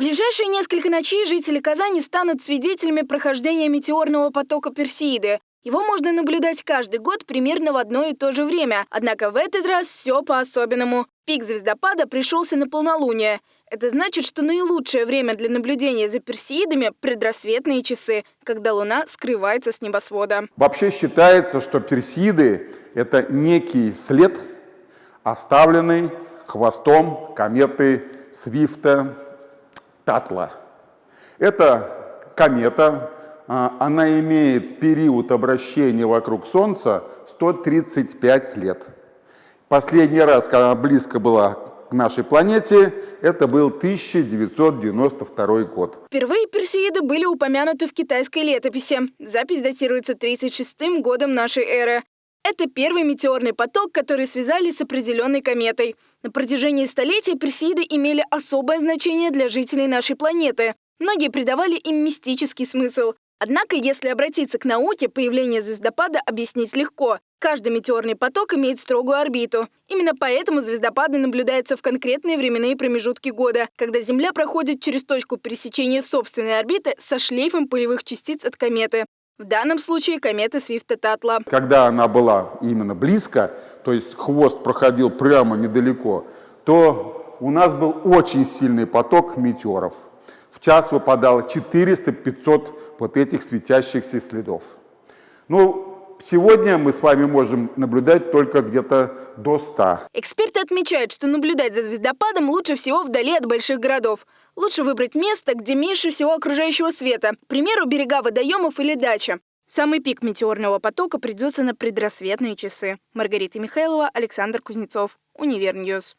ближайшие несколько ночей жители Казани станут свидетелями прохождения метеорного потока Персеиды. Его можно наблюдать каждый год примерно в одно и то же время. Однако в этот раз все по-особенному. Пик звездопада пришелся на полнолуние. Это значит, что наилучшее время для наблюдения за персеидами – предрассветные часы, когда Луна скрывается с небосвода. Вообще считается, что персеиды – это некий след, оставленный хвостом кометы Свифта Татла. Это комета, а, она имеет период обращения вокруг Солнца 135 лет. Последний раз, когда она близко была к нашей планете, это был 1992 год. Впервые персеиды были упомянуты в китайской летописи. Запись датируется 36 годом нашей эры. Это первый метеорный поток, который связали с определенной кометой. На протяжении столетий персеиды имели особое значение для жителей нашей планеты. Многие придавали им мистический смысл. Однако, если обратиться к науке, появление звездопада объяснить легко. Каждый метеорный поток имеет строгую орбиту. Именно поэтому звездопады наблюдаются в конкретные временные промежутки года, когда Земля проходит через точку пересечения собственной орбиты со шлейфом пылевых частиц от кометы. В данном случае кометы Свифта Татла. Когда она была именно близко, то есть хвост проходил прямо недалеко, то у нас был очень сильный поток метеоров. В час выпадало 400-500 вот этих светящихся следов. Ну, Сегодня мы с вами можем наблюдать только где-то до 100. Эксперты отмечают, что наблюдать за звездопадом лучше всего вдали от больших городов. Лучше выбрать место, где меньше всего окружающего света, к примеру, берега водоемов или дача. Самый пик метеорного потока придется на предрассветные часы. Маргарита Михайлова, Александр Кузнецов, Univer News.